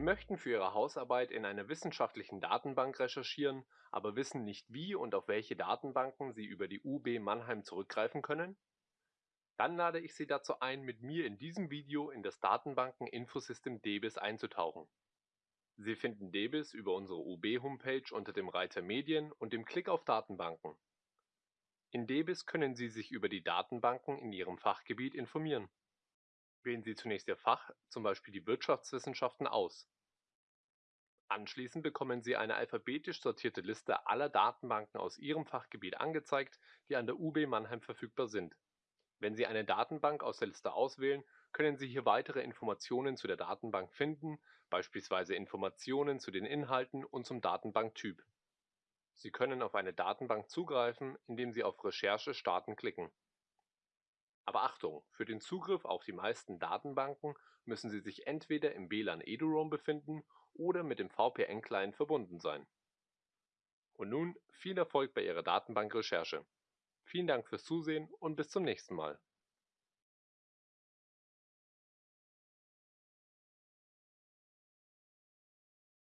möchten für Ihre Hausarbeit in einer wissenschaftlichen Datenbank recherchieren, aber wissen nicht wie und auf welche Datenbanken Sie über die UB Mannheim zurückgreifen können? Dann lade ich Sie dazu ein, mit mir in diesem Video in das Datenbanken-Infosystem DBIS einzutauchen. Sie finden DBIS über unsere UB-Homepage unter dem Reiter Medien und dem Klick auf Datenbanken. In DBIS können Sie sich über die Datenbanken in Ihrem Fachgebiet informieren. Wählen Sie zunächst Ihr Fach, zum Beispiel die Wirtschaftswissenschaften, aus. Anschließend bekommen Sie eine alphabetisch sortierte Liste aller Datenbanken aus Ihrem Fachgebiet angezeigt, die an der UB Mannheim verfügbar sind. Wenn Sie eine Datenbank aus der Liste auswählen, können Sie hier weitere Informationen zu der Datenbank finden, beispielsweise Informationen zu den Inhalten und zum Datenbanktyp. Sie können auf eine Datenbank zugreifen, indem Sie auf Recherche starten klicken. Aber Achtung, für den Zugriff auf die meisten Datenbanken müssen Sie sich entweder im WLAN eduroam befinden oder mit dem VPN-Client verbunden sein. Und nun viel Erfolg bei Ihrer Datenbankrecherche. Vielen Dank fürs Zusehen und bis zum nächsten Mal.